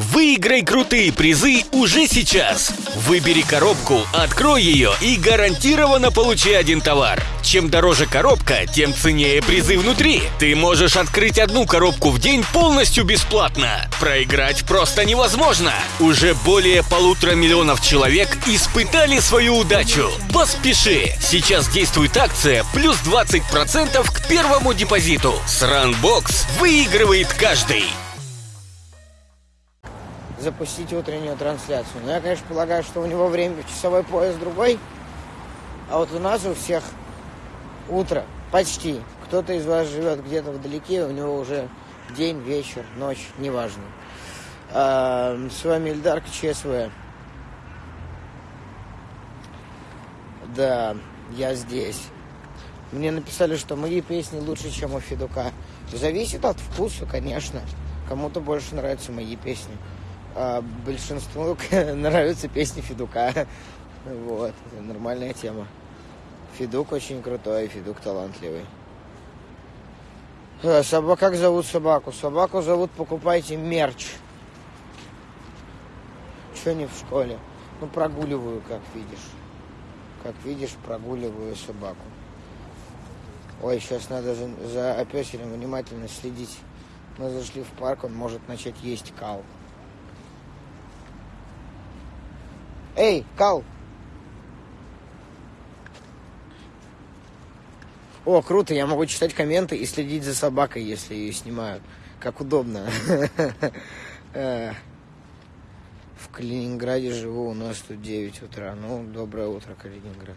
Выиграй крутые призы уже сейчас. Выбери коробку, открой ее и гарантированно получи один товар. Чем дороже коробка, тем ценнее призы внутри. Ты можешь открыть одну коробку в день полностью бесплатно. Проиграть просто невозможно. Уже более полутора миллионов человек испытали свою удачу. Поспеши! Сейчас действует акция плюс 20% к первому депозиту. С Runbox выигрывает каждый запустить утреннюю трансляцию. Но я, конечно, полагаю, что у него время часовой пояс другой, а вот у нас у всех утро почти. Кто-то из вас живет где-то вдалеке, у него уже день, вечер, ночь, неважно. А, с вами Ильдар ЧСВ. Да, я здесь. Мне написали, что мои песни лучше, чем у Федука. Зависит от вкуса, конечно. Кому-то больше нравятся мои песни а большинству нравятся песни Федука. Вот, это нормальная тема. Федук очень крутой, Федук талантливый. А, Собак, как зовут собаку? Собаку зовут покупайте мерч. Че не в школе? Ну, прогуливаю, как видишь. Как видишь, прогуливаю собаку. Ой, сейчас надо за, за опеселем внимательно следить. Мы зашли в парк, он может начать есть кал. Эй, Кал! О, круто, я могу читать комменты и следить за собакой, если ее снимают. Как удобно. Э, в Калининграде живу, у нас тут 9 утра. Ну, доброе утро, Калининград.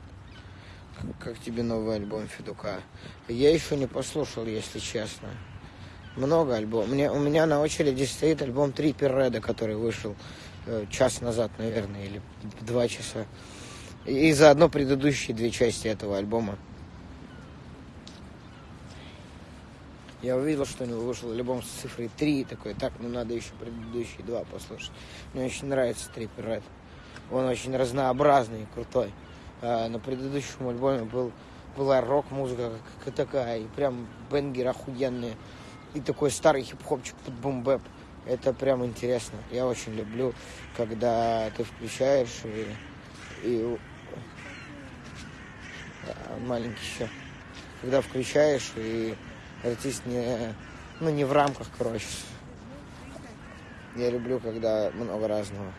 Как тебе новый альбом Федука? Я еще не послушал, если честно. Много альбомов. У меня на очереди стоит альбом Трипер Реда, который вышел час назад, наверное, или два часа. И заодно предыдущие две части этого альбома. Я увидел, что у него вышел альбом с цифрой 3, такой, так, ну надо еще предыдущие два послушать. Мне очень нравится Трипер Ред. Он очень разнообразный и крутой. А на предыдущем альбоме был, была рок-музыка такая, и прям бенгер охуенные. И такой старый хип-хопчик под бумбэп. Это прям интересно. Я очень люблю, когда ты включаешь и, и маленький еще. Когда включаешь и артист не, ну, не в рамках, короче. Я люблю, когда много разного.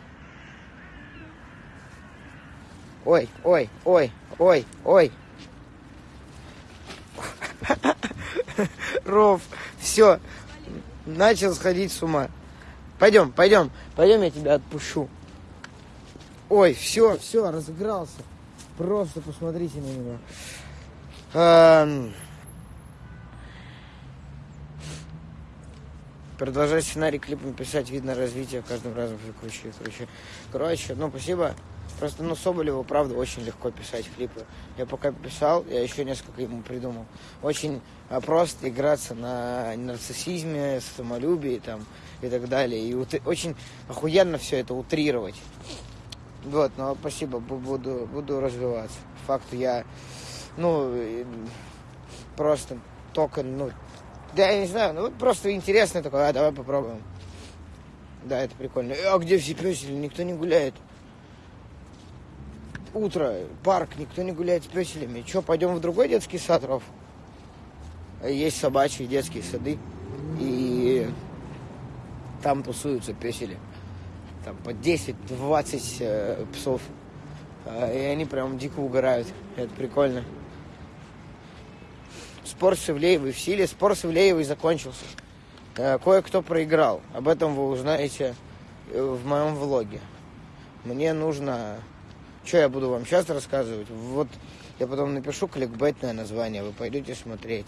Ой, ой, ой, ой, ой. Ров, все, начал сходить с ума. Пойдем, пойдем, пойдем, я тебя отпущу. Ой, все, все, разыгрался. Просто посмотрите на него. Эм... Продолжать сценарий клипа писать, видно развитие каждым разом все круче и круче. Короче, ну спасибо. Просто, ну, Соболеву, правда, очень легко писать клипы. Я пока писал, я еще несколько ему придумал. Очень а, просто играться на нарциссизме, самолюбии там и так далее. И ут... очень охуенно все это утрировать. Вот, ну, спасибо, буду, буду развиваться. Факт, я, ну, просто только, ну, да, я не знаю, ну, просто интересно такое, а, давай попробуем. Да, это прикольно. А где все песели? Никто не гуляет утро, парк, никто не гуляет с песелями. Че, пойдем в другой детский сад, Ров? Есть собачьи детские сады. И там тусуются песели. Там по 10-20 э, псов. Э, и они прям дико угорают. Это прикольно. Спор с Ивлеевой в силе. Спор с Ивлеевой закончился. Э, кое-кто проиграл. Об этом вы узнаете э, в моем влоге. Мне нужно что я буду вам сейчас рассказывать? Вот я потом напишу кликбейтное название, вы пойдете смотреть.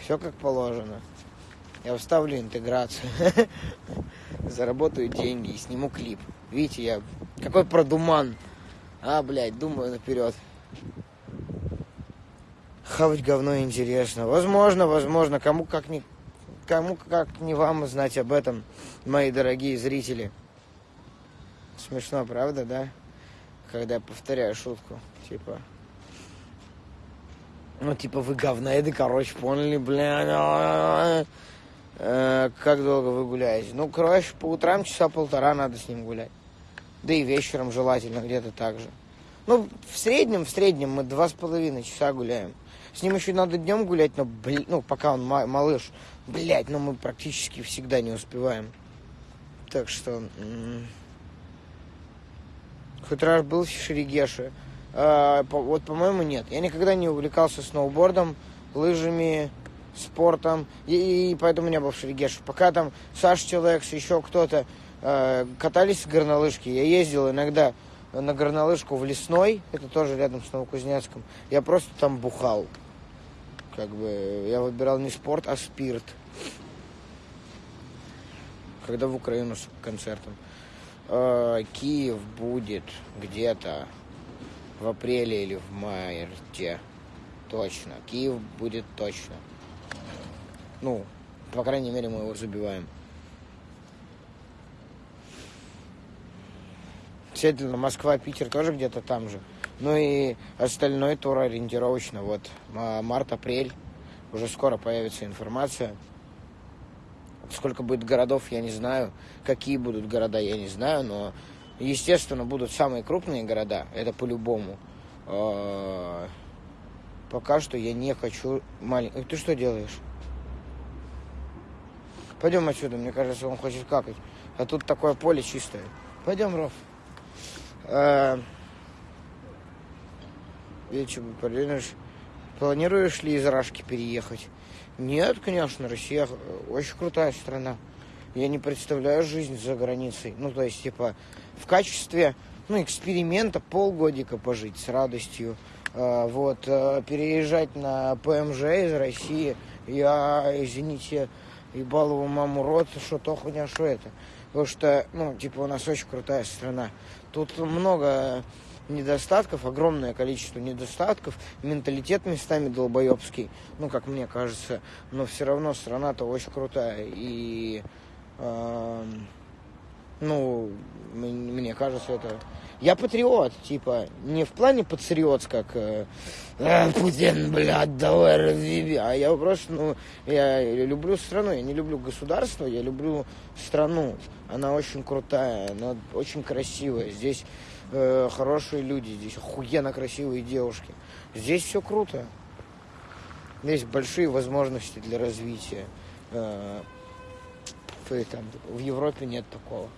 Все как положено. Я вставлю интеграцию, заработаю деньги и сниму клип. Видите, я какой продуман. А, блядь, думаю наперед. Хавать говно интересно. Возможно, возможно, кому как не кому как не вам знать об этом, мои дорогие зрители. Смешно, правда, да? Когда я повторяю шутку, типа, ну, типа, вы говноеды, короче, поняли, бля, Э, как долго вы гуляете? Ну, короче, по утрам часа полтора надо с ним гулять. Да и вечером желательно где-то так же. Ну, в среднем, в среднем мы два с половиной часа гуляем. С ним еще надо днем гулять, но, блин, ну, пока он малыш. Блять, но мы практически всегда не успеваем. Так что... Раз был в Шерегеше. А, по, вот, по-моему, нет. Я никогда не увлекался сноубордом, лыжами, спортом, и, и поэтому не был в Шерегеше. Пока там Саша Челекс, еще кто-то э, катались с горнолыжки, я ездил иногда на горнолыжку в Лесной, это тоже рядом с Новокузнецком. Я просто там бухал. Как бы я выбирал не спорт, а спирт. Когда в Украину с концертом. Э, Киев будет где-то в апреле или в марте. Точно. Киев будет точно. Ну, по крайней мере, мы его забиваем. Следовательно, Москва, Питер тоже где-то там же. Ну и остальной тур ориентировочно. Вот март-апрель. Уже скоро появится информация. Сколько будет городов, я не знаю. Какие будут города, я не знаю. Но, естественно, будут самые крупные города. Это по-любому. А, пока что я не хочу маленький. Ты что делаешь? Пойдем отсюда, мне кажется, он хочет какать. А тут такое поле чистое. Пойдем, Ров. А, вечером планируешь, планируешь ли из Рашки переехать? Нет, конечно, Россия очень крутая страна. Я не представляю жизнь за границей. Ну, то есть, типа, в качестве, ну, эксперимента полгодика пожить с радостью. А, вот, а, переезжать на ПМЖ из России, я, извините, ебал его маму рот, что то хуйня, что это. Потому что, ну, типа, у нас очень крутая страна. Тут много недостатков, огромное количество недостатков, менталитет местами долбоебский, ну, как мне кажется, но все равно страна-то очень крутая, и, э, ну, мне кажется, это... Я патриот, типа, не в плане патриот, как э, э, Путин, блядь, давай разъеби, а я просто, ну, я люблю страну, я не люблю государство, я люблю страну, она очень крутая, она очень красивая, здесь э, хорошие люди, здесь охуенно красивые девушки. Здесь все круто. Здесь большие возможности для развития. Э, там, в Европе нет такого.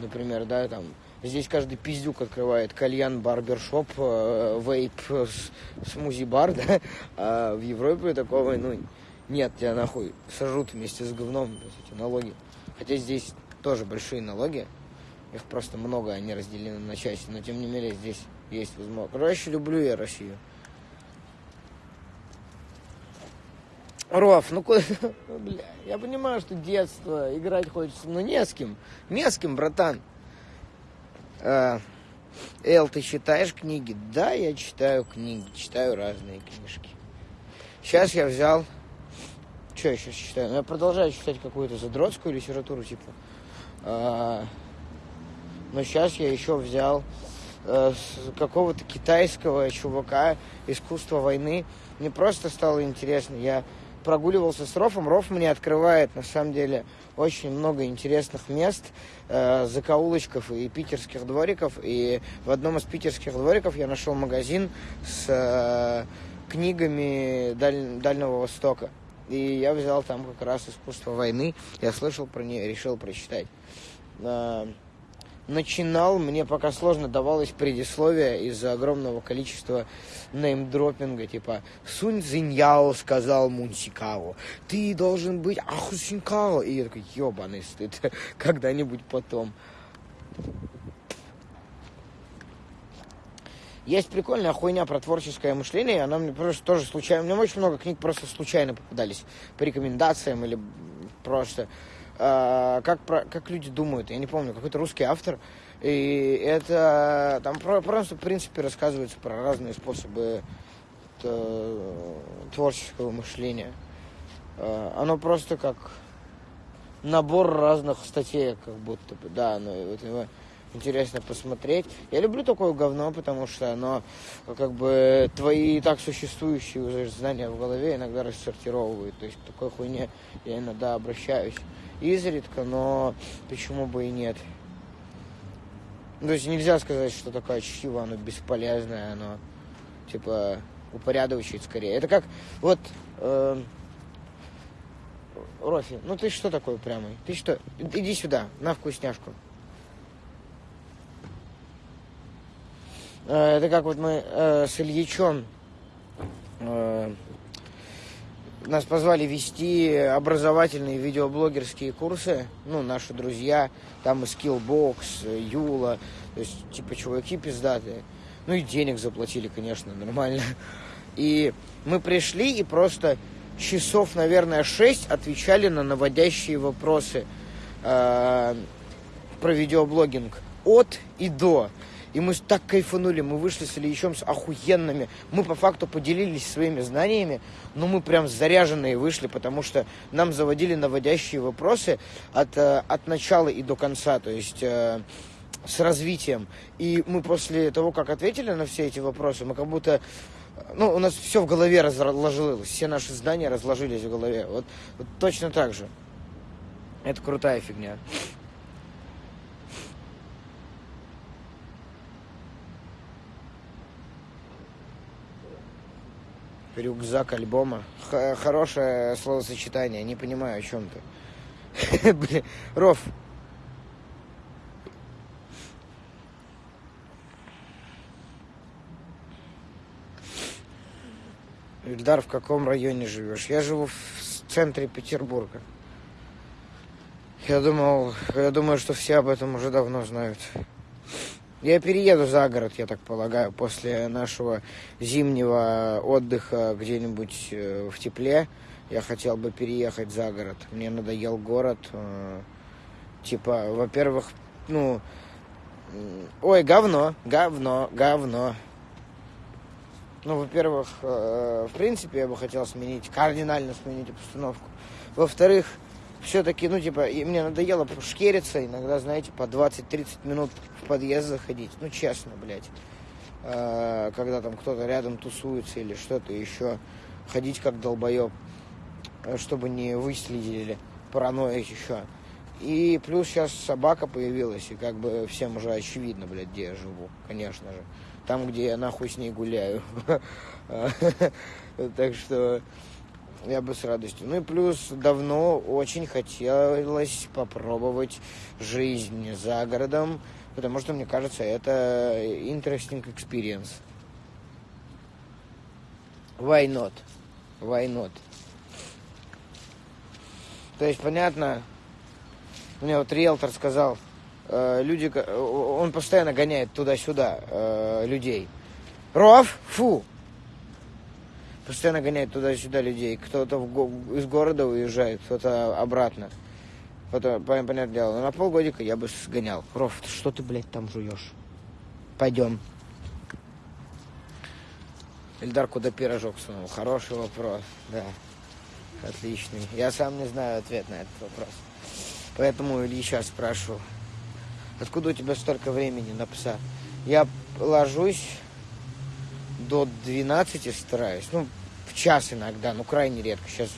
Например, да, там Здесь каждый пиздюк открывает кальян, барбершоп, э, вейп, смузи-бар, да? А в Европе такого, ну, нет, тебя нахуй сожрут вместе с говном, эти налоги. Хотя здесь тоже большие налоги. Их просто много, они разделены на части. Но тем не менее здесь есть возможность. Короче, люблю я Россию. Роф, ну куда... Бля, я понимаю, что детство, играть хочется, но не с кем. Не с кем, братан. А, Эл, ты читаешь книги? Да, я читаю книги, читаю разные книжки. Сейчас я взял... Что я сейчас читаю? Ну, я продолжаю читать какую-то задротскую литературу, типа а, но сейчас я еще взял э, какого-то китайского чувака искусство войны. Мне просто стало интересно. Я прогуливался с Рофом. Роф мне открывает, на самом деле, очень много интересных мест, э, закоулочков и питерских двориков. И в одном из питерских двориков я нашел магазин с э, книгами Даль... Дальнего Востока. И я взял там как раз искусство войны. Я слышал про нее, решил прочитать. Э, начинал, мне пока сложно давалось предисловие из-за огромного количества неймдропинга, типа Сунь Цзиньяо сказал Мунсикао, ты должен быть Ахусинкао. И я такой, ебаный стыд, когда-нибудь потом. Есть прикольная хуйня про творческое мышление, она мне просто тоже случайно, мне очень много книг просто случайно попадались по рекомендациям или просто как, про, как люди думают. Я не помню, какой-то русский автор. И это там про, просто, в принципе, рассказывается про разные способы творческого мышления. Э, оно просто как набор разных статей, как будто бы, да, но вот его интересно посмотреть. Я люблю такое говно, потому что оно как бы твои и так существующие уже знания в голове иногда рассортировывают. То есть к такой хуйне я иногда обращаюсь изредка, но почему бы и нет. То есть нельзя сказать, что такое чтиво, оно бесполезное, оно типа упорядочить скорее. Это как вот э, Рофи, ну ты что такой упрямый? Ты что? Иди сюда, на вкусняшку. Э, это как вот мы э, с Ильичом э, нас позвали вести образовательные видеоблогерские курсы, ну, наши друзья, там и Skillbox, Юла, то есть, типа, чуваки пиздатые. Ну, и денег заплатили, конечно, нормально. И мы пришли и просто часов, наверное, шесть отвечали на наводящие вопросы э, про видеоблогинг от и до. И мы так кайфанули, мы вышли с Ильичом с охуенными. Мы по факту поделились своими знаниями, но мы прям заряженные вышли, потому что нам заводили наводящие вопросы от, э, от начала и до конца, то есть э, с развитием. И мы после того, как ответили на все эти вопросы, мы как будто ну, у нас все в голове разложилось, все наши знания разложились в голове. Вот, вот точно так же. Это крутая фигня. Рюкзак альбома. Х- хорошее словосочетание, не понимаю, о чем ты. Блин, Ров. Ильдар, в каком районе живешь? Я живу в центре Петербурга. Я думал, я думаю, что все об этом уже давно знают. Я перееду за город, я так полагаю, после нашего зимнего отдыха где-нибудь э, в тепле. Я хотел бы переехать за город. Мне надоел город. Э, типа, во-первых, ну, ой, говно, говно, говно. Ну, во-первых, э, в принципе, я бы хотел сменить, кардинально сменить обстановку. Во-вторых, все-таки, ну, типа, мне надоело шкериться, иногда, знаете, по 20-30 минут в подъезд заходить. Ну, честно, блядь. Э, когда там кто-то рядом тусуется или что-то еще. Ходить как долбоеб, чтобы не выследили паранойя еще. И плюс сейчас собака появилась, и как бы всем уже очевидно, блядь, где я живу, конечно же. Там, где я нахуй с ней гуляю. Так что я бы с радостью. Ну и плюс давно очень хотелось попробовать жизнь за городом, потому что, мне кажется, это interesting experience. Why not? Why not? То есть, понятно, мне вот риэлтор сказал, э, люди, он постоянно гоняет туда-сюда э, людей. Ров, фу, постоянно гоняет туда-сюда людей. Кто-то го- из города уезжает, кто-то обратно. Это, понятное дело. Но на полгодика я бы сгонял. Ров, что ты, блядь, там жуешь? Пойдем. Эльдар, куда пирожок сунул? Хороший вопрос, да. Отличный. Я сам не знаю ответ на этот вопрос. Поэтому Ильича спрашиваю. Откуда у тебя столько времени на пса? Я ложусь до 12 стараюсь. Ну, в час иногда, ну, крайне редко. Сейчас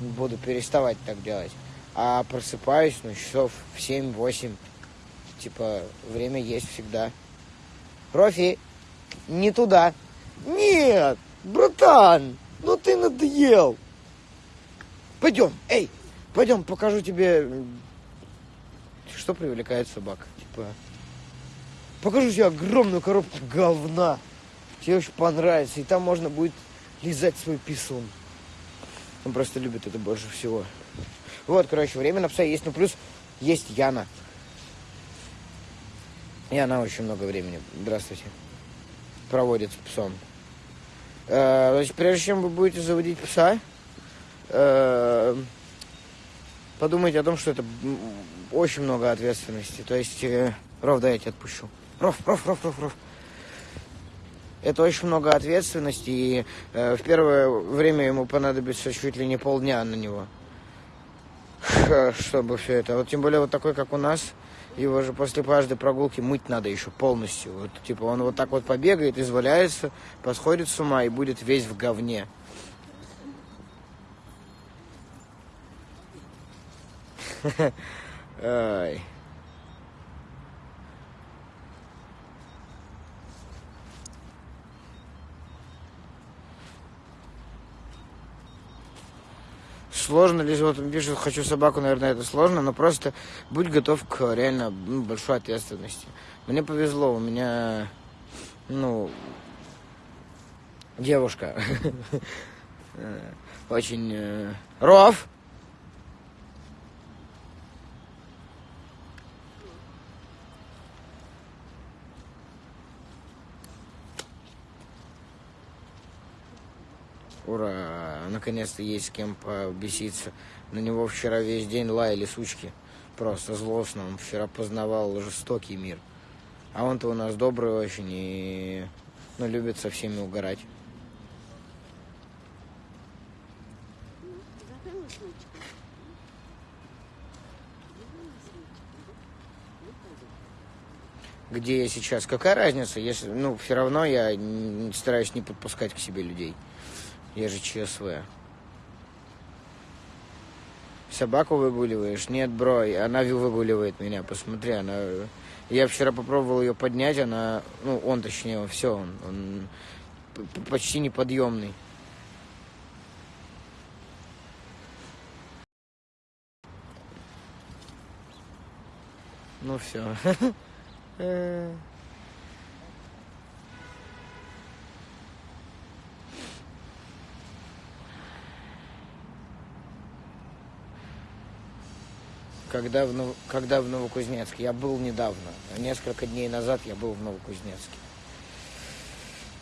буду переставать так делать. А просыпаюсь, ну, часов в 7-8. Типа, время есть всегда. Профи, не туда. Нет, братан, ну ты надоел. Пойдем, эй, пойдем, покажу тебе, что привлекает собак. Типа, покажу тебе огромную коробку говна тебе очень понравится, и там можно будет лизать свой писун. Он просто любит это больше всего. Вот, короче, время на пса есть. Ну, плюс есть Яна. И она очень много времени, здравствуйте, проводит с псом. Э, есть, прежде чем вы будете заводить пса, э, подумайте о том, что это очень много ответственности. То есть, э, Ров, да, я тебя отпущу. Ров, Ров, Ров, Ров, Ров это очень много ответственности, и э, в первое время ему понадобится чуть ли не полдня на него, чтобы все это. Вот тем более вот такой, как у нас, Его же после каждой прогулки мыть надо еще полностью. Вот, типа он вот так вот побегает, изваляется, посходит с ума и будет весь в говне. Ай. Сложно ли, вот пишет, хочу собаку, наверное, это сложно, но просто будь готов к реально ну, большой ответственности. Мне повезло, у меня, ну, девушка очень... э, Ров! Ура! Наконец-то есть с кем побеситься. На него вчера весь день лаяли сучки. Просто злостно. Он вчера познавал жестокий мир. А он-то у нас добрый очень и ну, любит со всеми угорать. Где я сейчас? Какая разница, если, ну, все равно я стараюсь не подпускать к себе людей. Я же ЧСВ. Собаку выгуливаешь? Нет, бро, она выгуливает меня, посмотри, она... Я вчера попробовал ее поднять, она... Ну, он точнее, все, он, он почти неподъемный. Ну все. Когда в, когда в Новокузнецке? Я был недавно. Несколько дней назад я был в Новокузнецке.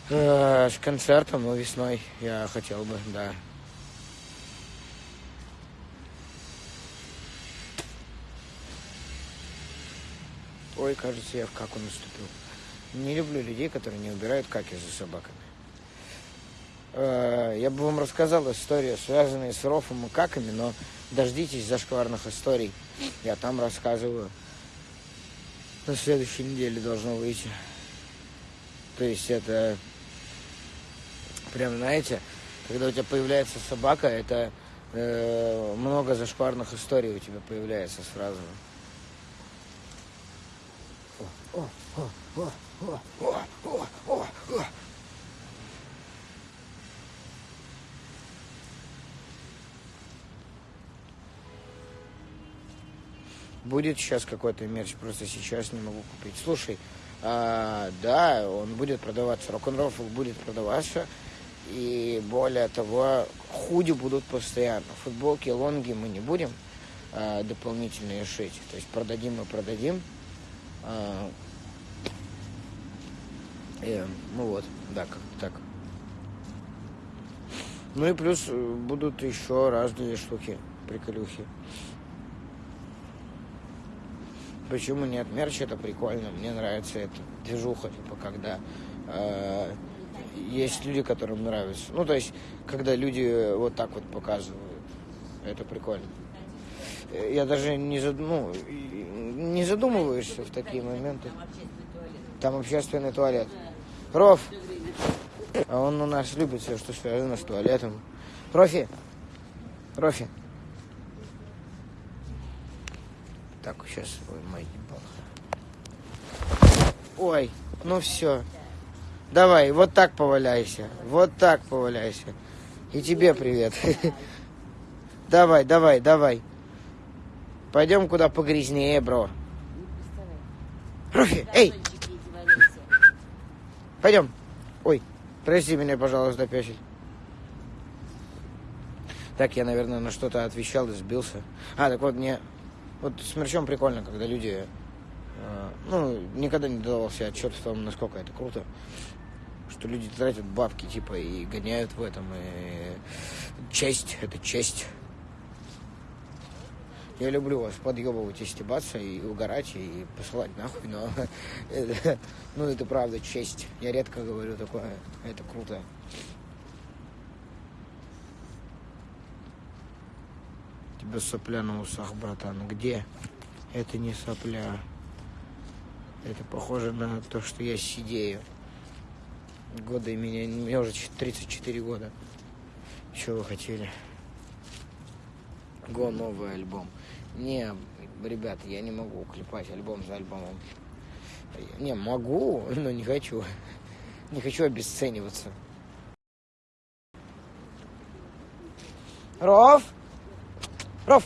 Э, С концертом, ну, весной я хотел бы, да. Ой, кажется, я в каку наступил. Не люблю людей, которые не убирают каки за собаками. Э, Я бы вам рассказал историю, связанную с рофом и каками, но дождитесь зашкварных историй. Я там рассказываю. На следующей неделе должно выйти. То есть это прям, знаете, когда у тебя появляется собака, это э, много зашкварных историй у тебя появляется сразу. О, о, о, о, о, о, о, о. Будет сейчас какой-то мерч, просто сейчас не могу купить. Слушай, а, да, он будет продаваться, рок-н-ролл будет продаваться. И более того, худи будут постоянно. Футболки, лонги мы не будем а, дополнительные шить. То есть продадим и продадим. А, и, ну вот, да, как так. Ну и плюс э, будут еще разные штуки, приколюхи. Почему нет? Мерч это прикольно, мне нравится эта движуха, типа, когда э, есть люди, которым нравится. Ну, то есть, когда люди вот так вот показывают, это прикольно. Э, Я даже не, зад- ну, не задумываешься в такие моменты. Там общественный туалет. Ров! А он у нас любит все, что связано с туалетом. Профи! Профи! Так, сейчас, ой, мой ебал. Ой, ну все. Давай, вот так поваляйся. Вот так поваляйся. И тебе привет. Давай, давай, давай. Пойдем куда погрязнее, бро. Профи, эй, пойдем. Ой, прости меня, пожалуйста, песик. Так, я, наверное, на что-то отвечал и сбился. А, так вот, мне... Вот с мерчом прикольно, когда люди... э, ну, никогда не давал себе отчет в том, насколько это круто. Что люди тратят бабки, типа, и гоняют в этом. И честь, это честь. Я люблю вас подъебывать и стебаться, и угорать, и посылать нахуй, но ну, это правда честь. Я редко говорю такое, это круто. Тебя сопля на усах, братан. Где? Это не сопля. Это похоже на то, что я сидею. Годы меня, мне уже 34 года. Что вы хотели? Го, новый альбом. Не, ребят, я не могу клепать альбом за альбомом. Не, могу, но не хочу. Не хочу обесцениваться. Ров! Ров!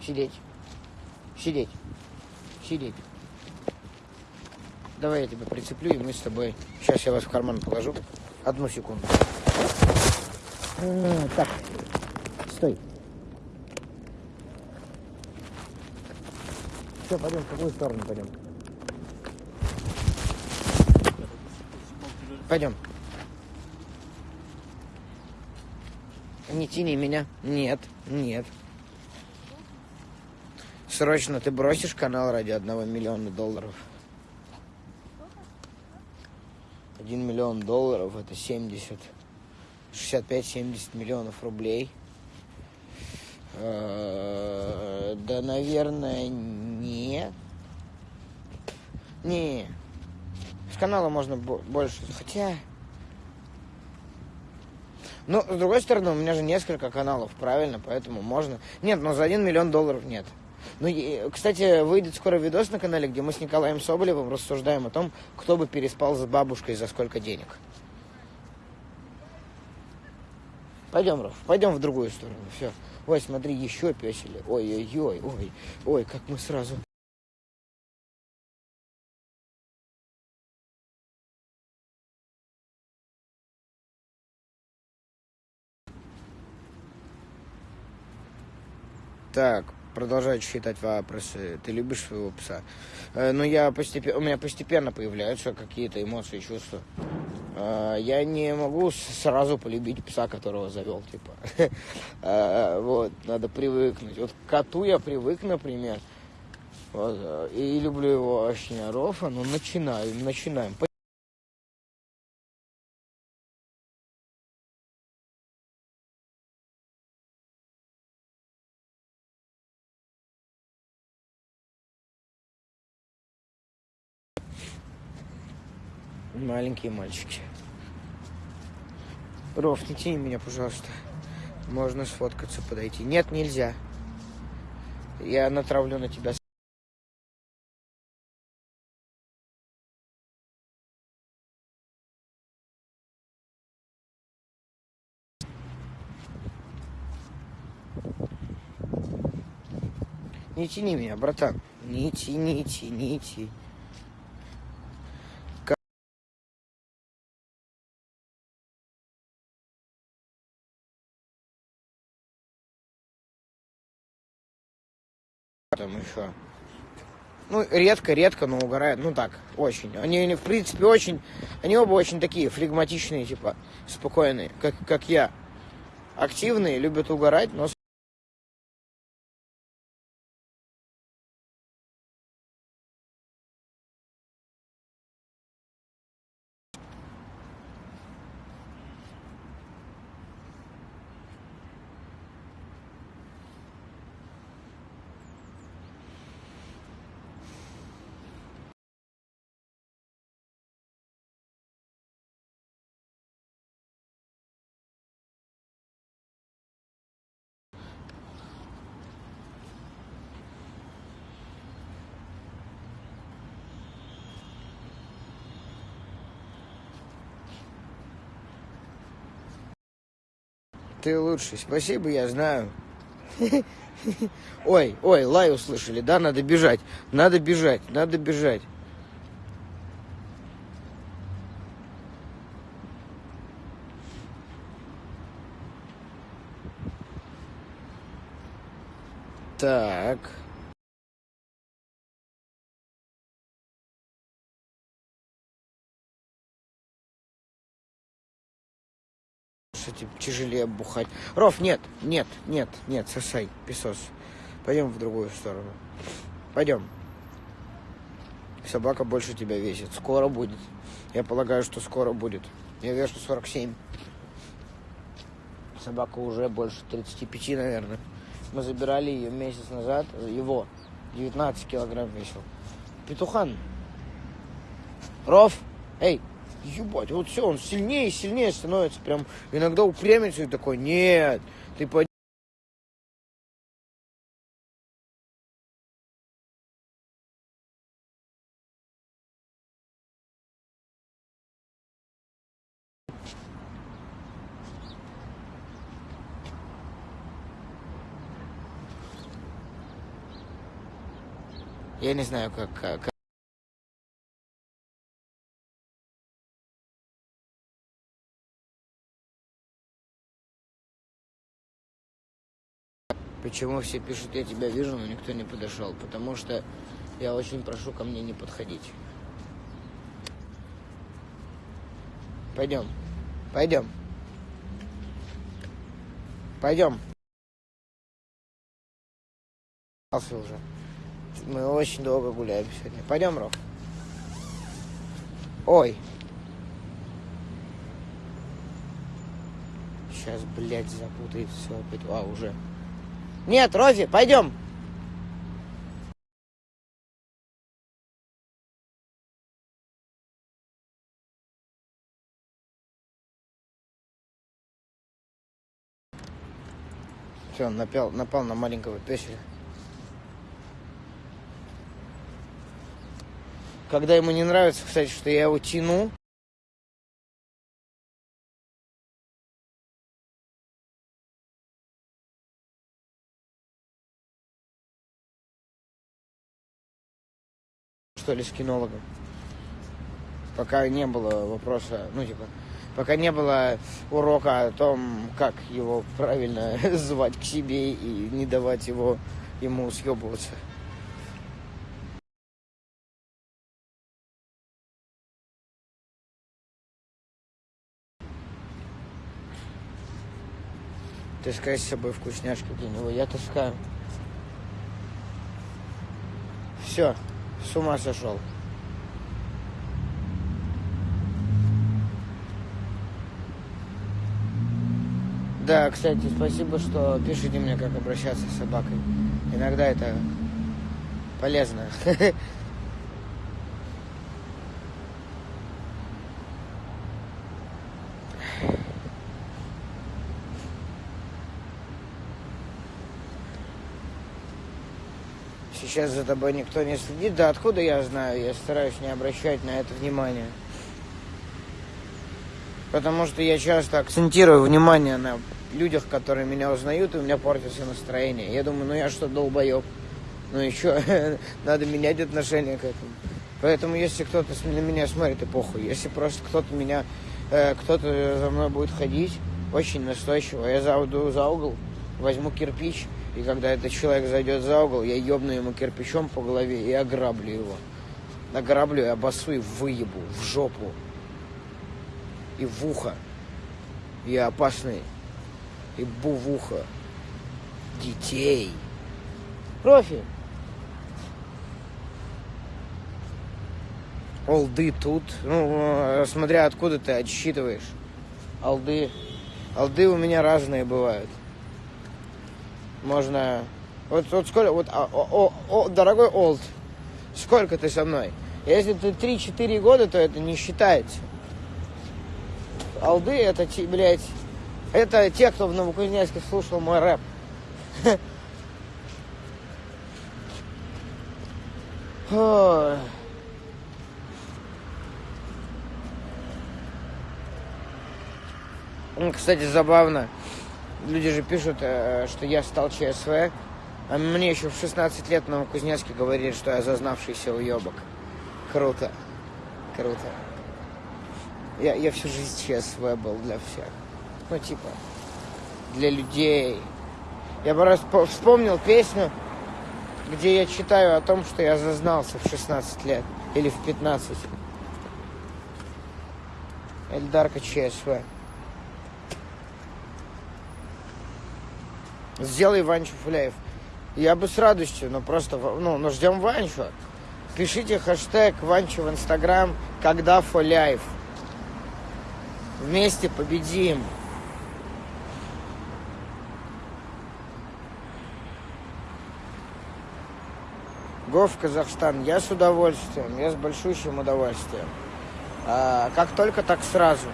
Сидеть. Сидеть. Сидеть. Давай я тебя прицеплю, и мы с тобой... Сейчас я вас в карман положу. Одну секунду. А, так. Стой. Все, пойдем, в какую сторону пойдем? Пойдем. Не тяни меня. Нет, нет. Срочно ты бросишь канал ради одного миллиона долларов. Один миллион долларов это 70, 65-70 миллионов рублей. Э, да, наверное, нет. Не. С канала можно больше. Хотя... Ну, с другой стороны, у меня же несколько каналов, правильно? Поэтому можно... Нет, но за один миллион долларов нет. Ну, и, кстати, выйдет скоро видос на канале, где мы с Николаем Соболевым рассуждаем о том, кто бы переспал с бабушкой за сколько денег. Пойдем, Раф, пойдем в другую сторону. Все. Ой, смотри, еще песели. Ой-ой-ой, ой, ой, как мы сразу. Так, продолжаю читать вопросы. Ты любишь своего пса? Э, ну, я постепенно, у меня постепенно появляются какие-то эмоции, чувства. Э, я не могу сразу полюбить пса, которого завел, типа. Э, вот, надо привыкнуть. Вот к коту я привык, например. Вот, э, и люблю его очень, Рофа, ну, начинаем, начинаем. Маленькие мальчики. Ров, не тяни меня, пожалуйста. Можно сфоткаться, подойти. Нет, нельзя. Я натравлю на тебя. Не тяни меня, братан. Не тяни, тяни, тяни. Там еще. Ну, редко-редко, но угорают. Ну так, очень. Они, они, в принципе, очень... Они оба очень такие флегматичные, типа, спокойные, как, как я. Активные, любят угорать, но Ты лучший. Спасибо, я знаю. Ой, ой, лай услышали, да? Надо бежать. Надо бежать, надо бежать. Так. Кстати, тяжелее бухать. Ров, нет, нет, нет, нет, сосай, песос. Пойдем в другую сторону. Пойдем. Собака больше тебя весит. Скоро будет. Я полагаю, что скоро будет. Я вешу 47. Собака уже больше 35, наверное. Мы забирали ее месяц назад, его, 19 килограмм весил. Петухан. Ров, эй, ебать, вот все, он сильнее и сильнее становится, прям иногда упрямится и такой, нет, ты пойди Я не знаю, как, как Почему все пишут, я тебя вижу, но никто не подошел? Потому что я очень прошу ко мне не подходить. Пойдем. Пойдем. Пойдем. уже. Мы очень долго гуляем сегодня. Пойдем, Ров. Ой. Сейчас, блядь, запутает все опять. А, уже. Нет, Рози, пойдем. Все, он напал, напал на маленького песеля. Когда ему не нравится, кстати, что я его тяну, что ли, с кинологом. Пока не было вопроса, ну, типа, пока не было урока о том, как его правильно звать к себе и не давать его ему съебываться. Таскай с собой вкусняшки для него. Я таскаю. Все, с ума сошел. Да, кстати, спасибо, что пишите мне, как обращаться с собакой. Иногда это полезно. сейчас за тобой никто не следит. Да откуда я знаю? Я стараюсь не обращать на это внимания. Потому что я часто акцентирую внимание на людях, которые меня узнают, и у меня портится настроение. Я думаю, ну я что, долбоеб? Ну еще надо менять отношение к этому. Поэтому если кто-то на меня смотрит, и похуй. Если просто кто-то меня, э, кто-то за мной будет ходить, очень настойчиво, я зайду за угол, возьму кирпич, и когда этот человек зайдет за угол, я ебну ему кирпичом по голове и ограблю его. Ограблю и обосу и выебу в жопу. И в ухо. Я опасный. И бу в ухо. Детей. Профи. Олды тут. Ну, смотря откуда ты отсчитываешь. Алды. Алды у меня разные бывают можно... Вот, вот сколько... Вот, о, о, о, дорогой Олд, сколько ты со мной? Если ты 3-4 года, то это не считается. Алды это, блядь, это те, кто в Новокузнецке слушал мой рэп. Кстати, забавно люди же пишут, э, что я стал ЧСВ, а мне еще в 16 лет на Кузнецке говорили, что я зазнавшийся уебок. Круто. Круто. Я, я всю жизнь ЧСВ был для всех. Ну, типа, для людей. Я бы раз вспомнил песню, где я читаю о том, что я зазнался в 16 лет. Или в 15. Эльдарка ЧСВ. сделай Ванчу Фуляев. Я бы с радостью, но просто, ну, но ждем Ванчу. Пишите хэштег Ванчу в Инстаграм, когда Фуляев. Вместе победим. Го Казахстан. Я с удовольствием, я с большущим удовольствием. А, как только, так сразу.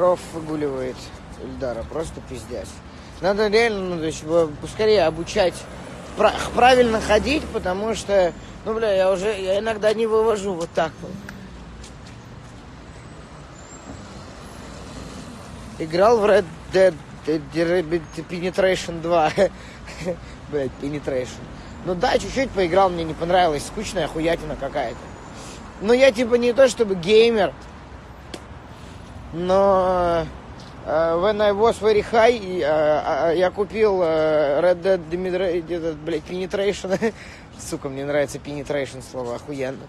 Ров выгуливает Ильдара, просто пиздец. Надо реально, ну, то есть, поскорее обучать правильно ходить, потому что, ну, бля, я уже, я иногда не вывожу вот так вот. Играл в Red Dead Penetration 2. Блять, Penetration. Ну да, чуть-чуть поиграл, мне не понравилось. Скучная хуятина какая-то. Ну я типа не то чтобы геймер, но uh, when I was very high, uh, uh, я купил uh, Red Dead Dimitri, блядь, Penetration. Сука, мне нравится Penetration слово, охуенно.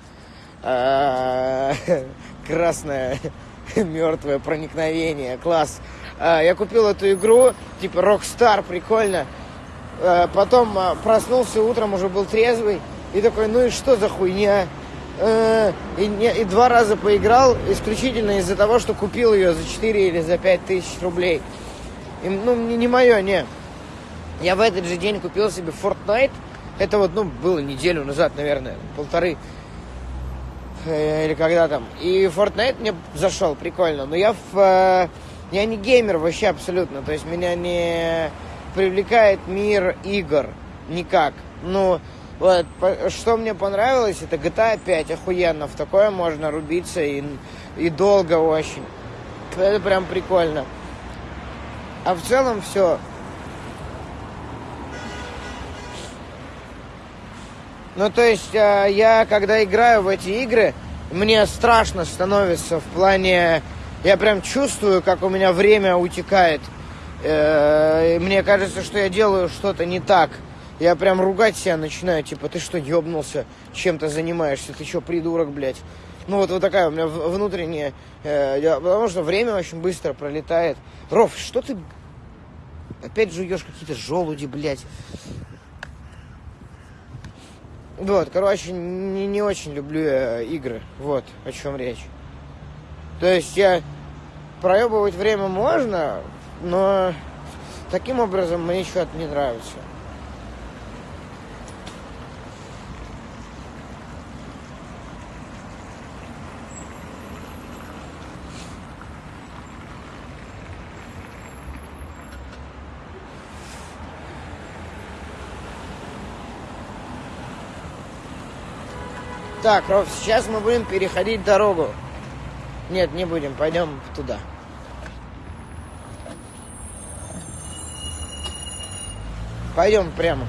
Красное мертвое проникновение, класс. Я купил эту игру, типа Rockstar, прикольно. Потом проснулся утром, уже был трезвый. И такой, ну и что за хуйня? Э, и, не, и два раза поиграл исключительно из-за того, что купил ее за 4 или за 5 тысяч рублей. И, ну, не, не мое, не. Я в этот же день купил себе Fortnite. Это вот, ну, было неделю назад, наверное, полторы. Э, или когда там. И Fortnite мне зашел, прикольно. Но я в... Э, я не геймер вообще абсолютно. То есть меня не привлекает мир игр никак. Ну, вот, что мне понравилось, это GTA 5 охуенно. В такое можно рубиться и, и долго очень. Это прям прикольно. А в целом все. Ну, то есть, а, я, когда играю в эти игры, мне страшно становится в плане... Я прям чувствую, как у меня время утекает. Э, мне кажется, что я делаю что-то не так. Я прям ругать себя начинаю, типа, ты что, ебнулся, чем-то занимаешься, ты что, придурок, блядь. Ну вот, вот такая у меня внутренняя, э, потому что время очень быстро пролетает. Ров, что ты опять жуешь какие-то желуди, блядь. Вот, короче, не, не очень люблю я игры. Вот о чем речь. То есть я проебывать время можно, но таким образом мне что-то не нравится. Так, Ров, сейчас мы будем переходить дорогу. Нет, не будем, пойдем туда. Пойдем прямо.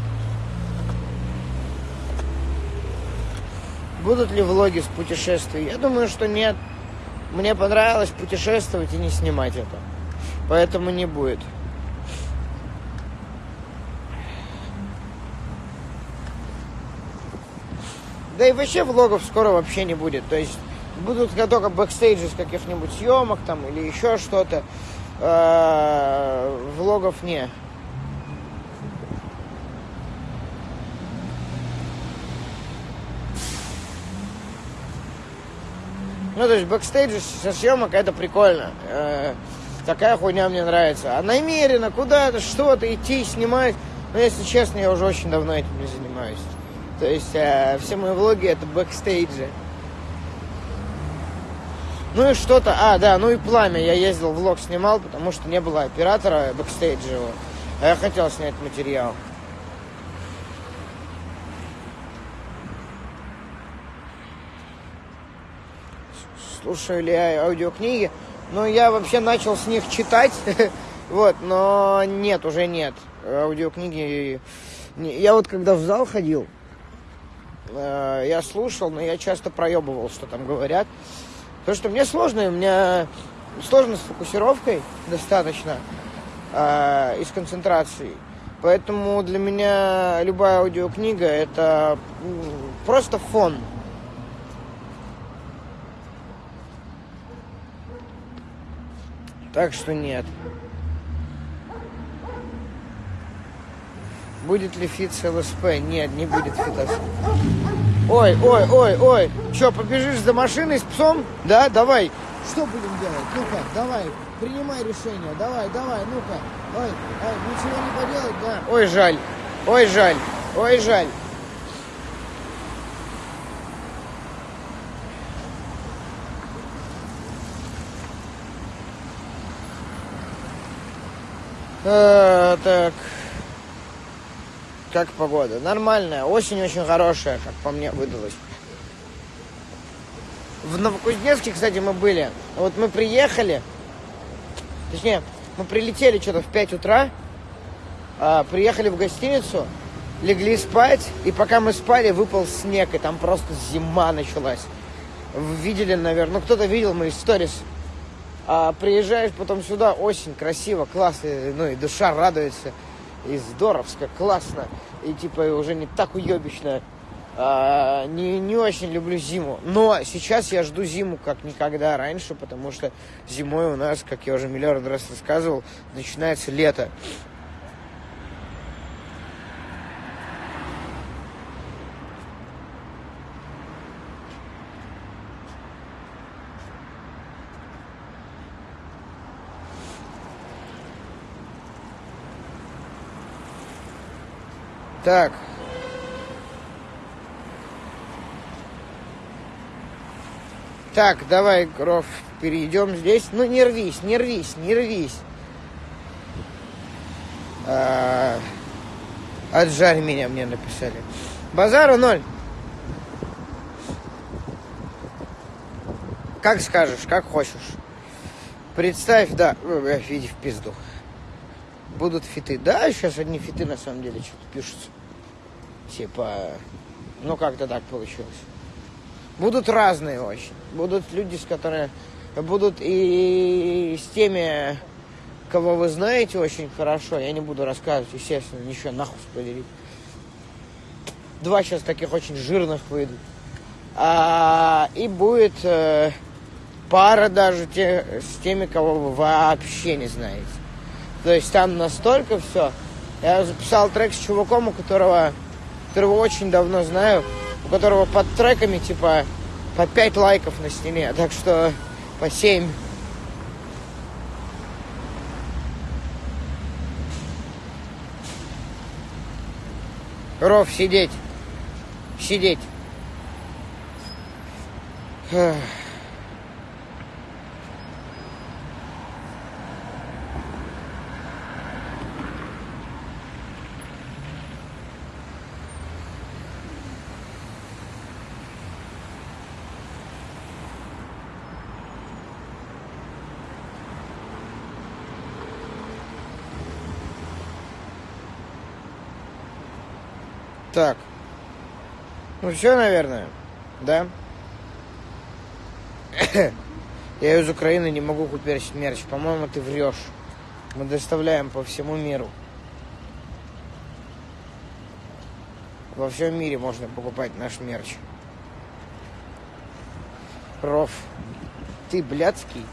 Будут ли влоги с путешествий? Я думаю, что нет. Мне понравилось путешествовать и не снимать это. Поэтому не будет. Да и вообще влогов скоро вообще не будет. То есть будут только бэкстейджи с каких-нибудь съемок там или еще что-то. А, влогов не. Ну, то есть бэкстейджи со съемок это прикольно. Э, такая хуйня мне нравится. А намеренно куда-то, что-то идти, снимать. Но ну, если честно, я уже очень давно этим не занимаюсь. То есть э, все мои влоги это бэкстейджи. Ну и что-то, а, да, ну и пламя. Я ездил, влог снимал, потому что не было оператора бэкстейджевого. А я хотел снять материал. Слушаю ли я аудиокниги? Ну, я вообще начал с них читать, вот, но нет, уже нет. Аудиокниги... Я вот когда в зал ходил, я слушал, но я часто проебывал, что там говорят. Потому что мне сложно, у меня сложно с фокусировкой достаточно э, и с концентрацией. Поэтому для меня любая аудиокнига это просто фон. Так что нет. Будет ли фит с ЛСП? Нет, не будет фита. Ой, ой, ой, ой. Че, побежишь за машиной с псом? Да, давай. Что будем делать? Ну-ка, давай, принимай решение. Давай, давай, ну-ка. Ой, ой, ничего не поделать, да? Ой, жаль. Ой, жаль. Ой, жаль. Э, так. Как погода? Нормальная. Осень очень хорошая, как по мне выдалась. В Новокузнецке, кстати, мы были. Вот мы приехали. Точнее, мы прилетели что-то в 5 утра. А, приехали в гостиницу. Легли спать. И пока мы спали, выпал снег. И там просто зима началась. Видели, наверное. Ну, кто-то видел мои сторис. А приезжаешь потом сюда, осень, красиво, классно, ну и душа радуется, и здоровско, классно, и типа уже не так уебищно. А, не, не очень люблю зиму. Но сейчас я жду зиму как никогда раньше, потому что зимой у нас, как я уже миллиард раз рассказывал, начинается лето. Так. Так, давай, Гров, перейдем здесь. Ну, не рвись, не рвись, не рвись. А, отжарь меня, мне написали. Базару ноль. Как скажешь, как хочешь. Представь, да, види в пизду будут фиты. Да, сейчас одни фиты на самом деле что-то пишутся. Типа, ну как-то так получилось. Будут разные очень. Будут люди, с которыми... Будут и с теми, кого вы знаете очень хорошо. Я не буду рассказывать, естественно, ничего нахуй спойлерить. Два сейчас таких очень жирных выйдут. А, и будет э, пара даже те, с теми, кого вы вообще не знаете. То есть там настолько все. Я записал трек с чуваком, у которого, которого очень давно знаю, у которого под треками типа по 5 лайков на стене, так что по 7. Ров, сидеть. Сидеть. Так. Ну все, наверное. Да? Я из Украины не могу купить мерч. По-моему, ты врешь. Мы доставляем по всему миру. Во всем мире можно покупать наш мерч. Проф, ты блядский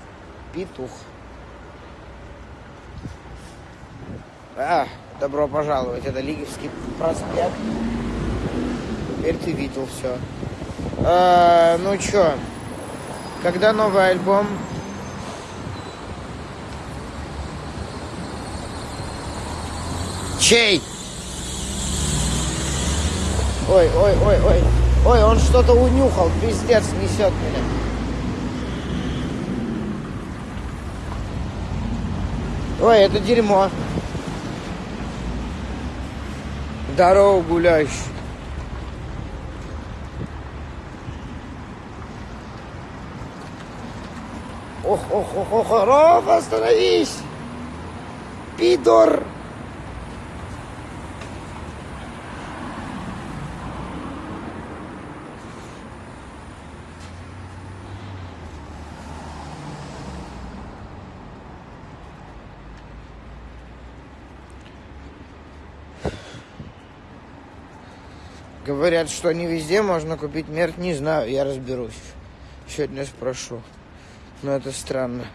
петух. А, добро пожаловать. Это Лиговский проспект. Теперь ты видел все. А, ну чё, когда новый альбом? Чей? Ой, ой, ой, ой. Ой, он что-то унюхал, пиздец, несет меня. Ой, это дерьмо. Здорово, гуляющий. Ох, ох, ох, ох, Ров, остановись! Пидор! Говорят, что не везде можно купить мерч. Не знаю, я разберусь. Сегодня спрошу. Но это странно.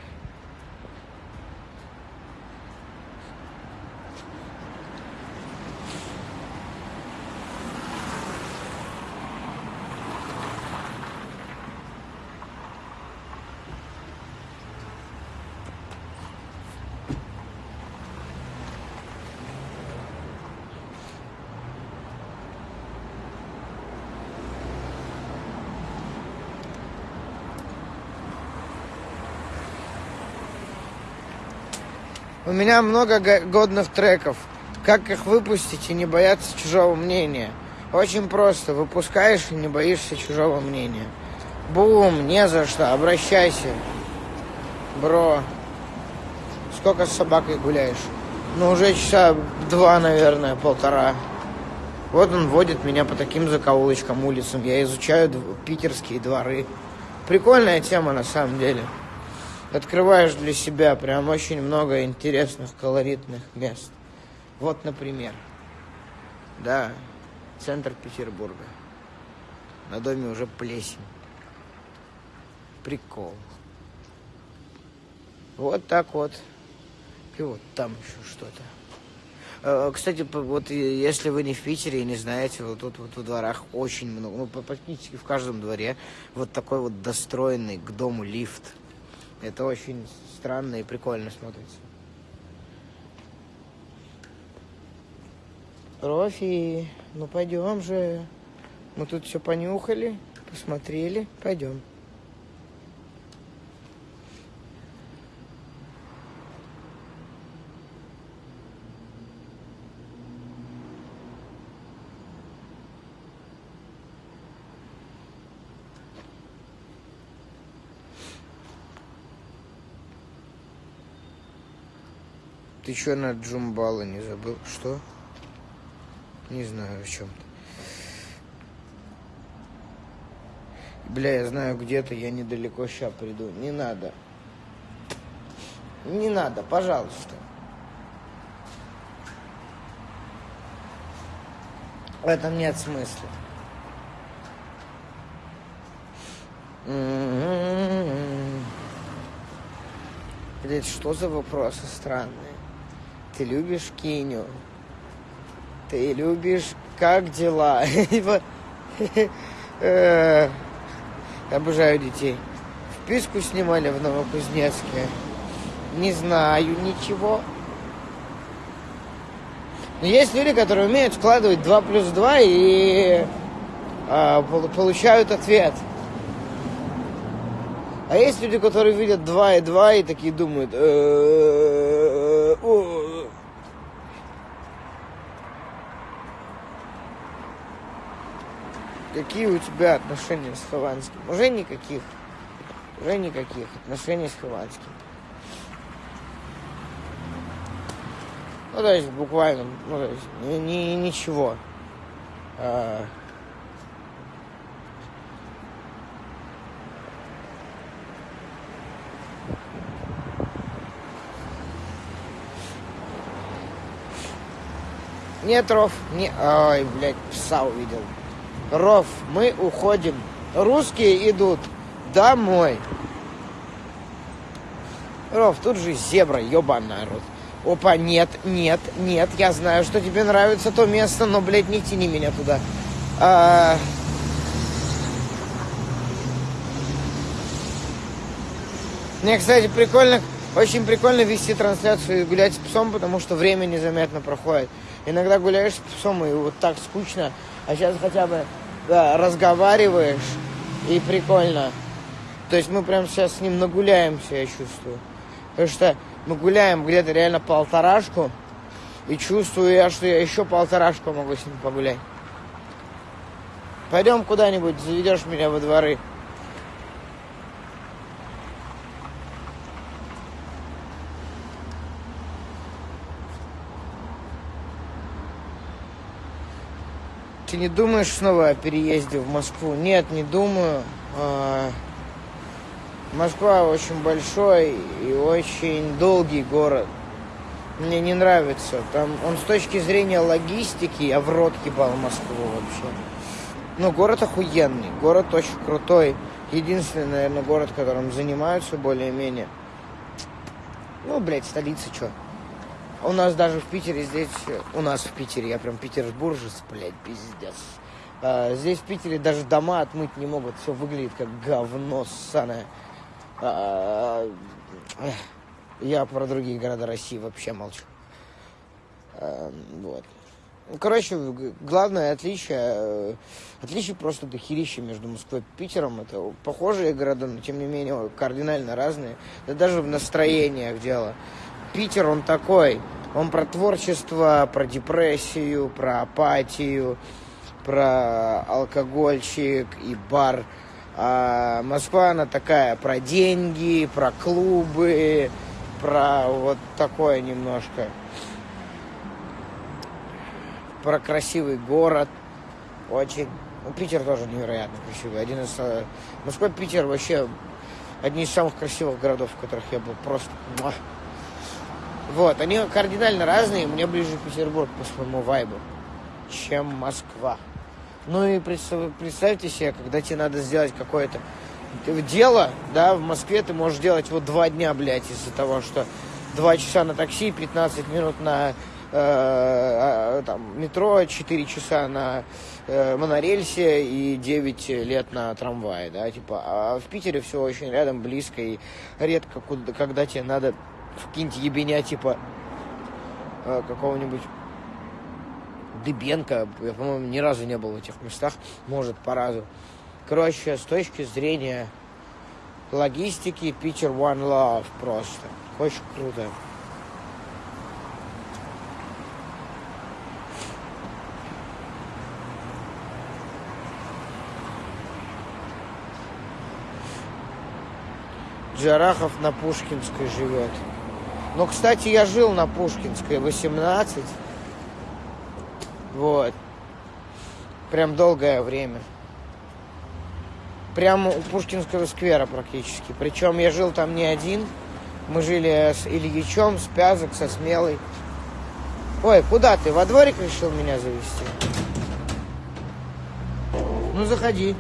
Меня много годных треков. Как их выпустить и не бояться чужого мнения? Очень просто. Выпускаешь и не боишься чужого мнения. Бум, не за что, обращайся. Бро, сколько с собакой гуляешь? Ну, уже часа два, наверное, полтора. Вот он водит меня по таким закоулочкам улицам. Я изучаю питерские дворы. Прикольная тема на самом деле. Открываешь для себя прям очень много интересных, колоритных мест. Вот, например, да, центр Петербурга. На доме уже плесень. Прикол. Вот так вот. И вот там еще что-то. Э, кстати, вот если вы не в Питере и не знаете, вот тут вот в дворах очень много, ну, практически в каждом дворе вот такой вот достроенный к дому лифт. Это очень странно и прикольно смотрится. Рофи, ну пойдем же. Мы тут все понюхали, посмотрели, пойдем. Ты что на Джумбала не забыл? Что? Не знаю о чем ты. Бля, я знаю где-то, я недалеко сейчас приду. Не надо. Не надо, пожалуйста. В этом нет смысла. Блять, что за вопросы странные? Ты любишь Киню? Ты любишь как дела? Э, обожаю детей. Вписку снимали в Новокузнецке. Не знаю ничего. Но есть люди, которые умеют складывать 2 плюс 2 и а, получают ответ. А есть люди, которые видят 2 и 2 и такие думают, «Э, Какие у тебя отношения с Хованским? Уже никаких. Уже никаких отношений с Хованским. Ну, то есть, буквально, ну, то есть, ни, ни, ничего. А... Нет, Ров, не... Ой, блядь, пса увидел. Ров, мы уходим. Русские идут домой. Ров, тут же зебра, ебаный рот. Опа, нет, нет, нет, я знаю, что тебе нравится то место, но, блядь, не тяни меня туда. А... Мне, кстати, прикольно, очень прикольно вести трансляцию и гулять с псом, потому что время незаметно проходит. Иногда гуляешь с псом, и вот так скучно, а сейчас хотя бы да, разговариваешь, и прикольно. То есть мы прям сейчас с ним нагуляемся, я чувствую. Потому что мы гуляем где-то реально полторашку, и чувствую я, что я еще полторашку могу с ним погулять. Пойдем куда-нибудь, заведешь меня во дворы. Ты не думаешь снова о переезде в Москву? Нет, не думаю. А, Москва очень большой и очень долгий город. Мне не нравится. Там он с точки зрения логистики, я в рот ебал Москву вообще. Ну, город охуенный, город очень крутой. Единственный, наверное, город, которым занимаются более-менее. Ну, блядь, столица, что? У нас даже в Питере здесь, у нас в Питере, я прям петербуржец, блядь, пиздец. А, здесь в Питере даже дома отмыть не могут, все выглядит как говно ссаное. А, я про другие города России вообще молчу. А, вот. Короче, главное отличие, отличие просто дохерища между Москвой и Питером. Это похожие города, но тем не менее кардинально разные. Да даже в настроениях дело. Питер, он такой. Он про творчество, про депрессию, про апатию, про алкогольчик и бар. А Москва, она такая про деньги, про клубы, про вот такое немножко. Про красивый город. Очень. Ну, Питер тоже невероятно красивый. Один из... э, Москва, Питер вообще одни из самых красивых городов, в которых я был. Просто... Вот, они кардинально разные. Мне ближе Петербург по своему вайбу, чем Москва. Ну и представ- представьте себе, когда тебе надо сделать какое-то дело, да, в Москве ты можешь делать вот два дня, блядь, из-за того, что два часа на такси, 15 минут на э, э, там, метро, 4 часа на э, монорельсе и 9 лет на трамвае, да, типа, а в Питере все очень рядом, близко, и редко, куда, когда тебе надо какие-нибудь ебеня, типа, э, какого-нибудь Дыбенко, я, по-моему, ни разу не был в этих местах, может, по разу. Короче, с точки зрения логистики, Питер One Love просто. Очень круто. Джарахов на Пушкинской живет. Ну, кстати, я жил на Пушкинской 18. Вот. Прям долгое время. Прямо у Пушкинского сквера практически. Причем я жил там не один. Мы жили с Ильичом, с Пязок, со Смелой. Ой, куда ты? Во дворик решил меня завести? Ну, заходи.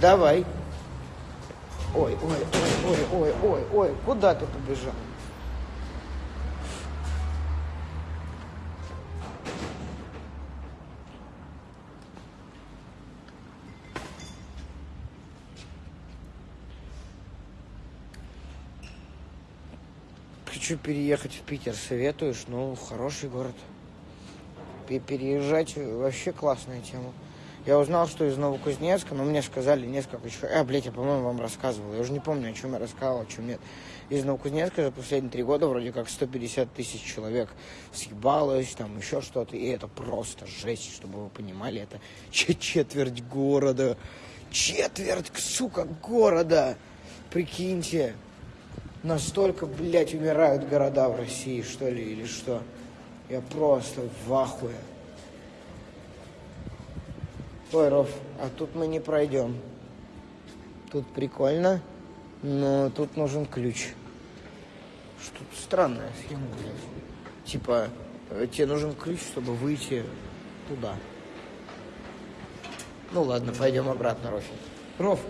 Давай. Ой, ой, ой, ой, ой, ой, ой, куда ты побежал? Хочу переехать в Питер, советуешь? Ну, хороший город. Пе- Переезжать вообще классная тема. Я узнал, что из Новокузнецка, но мне сказали несколько человек. А, блядь, я, по-моему, вам рассказывал. Я уже не помню, о чем я рассказывал, о чем нет. Из Новокузнецка за последние три года вроде как 150 тысяч человек съебалось, там еще что-то. И это просто жесть, чтобы вы понимали. Это че- четверть города. Четверть, сука, города. Прикиньте. Настолько, блядь, умирают города в России, что ли, или что? Я просто в ахуе. Ой, Ров, а тут мы не пройдем. Тут прикольно, но тут нужен ключ. Что-то странная схема, блядь. Типа, э, тебе нужен ключ, чтобы выйти туда. Ну ладно, пойдем обратно, Рофи. Ров,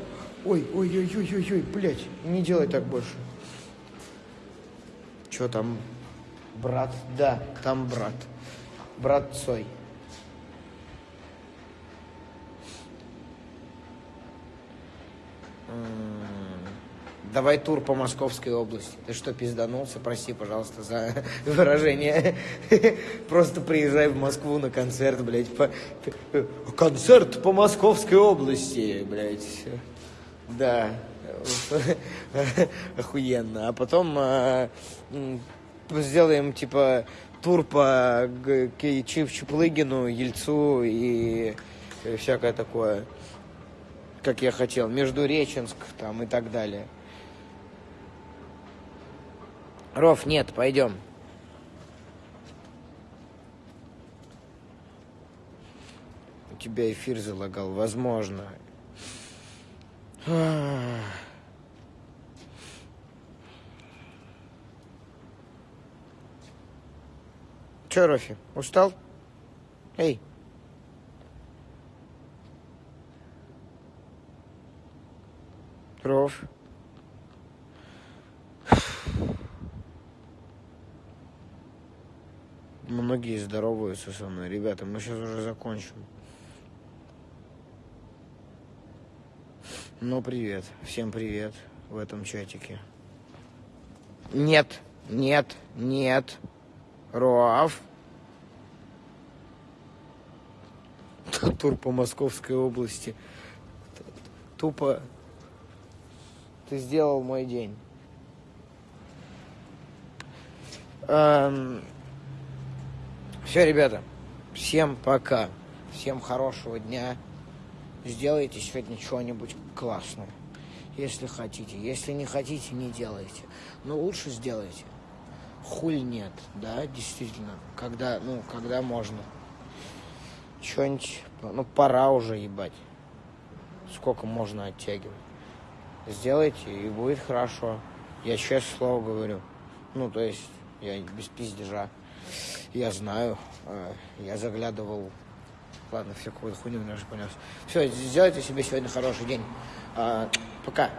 ой, ой, ой, ой, ой, ой, блядь, не делай так больше. Что там? Брат? Да, там брат. Брат Цой. Давай тур по Московской области. Ты что, пизданулся? Прости, пожалуйста, за выражение. Просто приезжай в Москву на концерт, блядь. по- Концерт по Московской области, блядь. Да. Охуенно. А потом а, сделаем, типа, тур по Чип Чуплыгину, Ельцу и всякое такое. Как я хотел. Междуреченск там и так далее. Ров, нет, пойдем. У тебя эфир залагал, возможно. Че, Рофи, устал? Эй. Роф. Многие здороваются со мной. Ребята, мы сейчас уже закончим. Ну, привет. Всем привет в этом чатике. Нет, нет, нет. Роав. Тур по Московской области. Тупо ты сделал мой день. все, ребята, всем пока. Всем хорошего дня. Сделайте сегодня чего-нибудь классное. Если хотите. Если не хотите, не делайте. Но лучше сделайте. Хуль нет, да, действительно. Когда, ну, когда можно. Что-нибудь, ну, пора уже ебать. Сколько можно оттягивать. Сделайте, и будет хорошо. Я честное слово говорю. Ну, то есть, я без пиздежа. Я знаю, э, я заглядывал. Ладно, все какую-то хуйню уже понес. Все, сделайте себе сегодня хороший день. А, пока.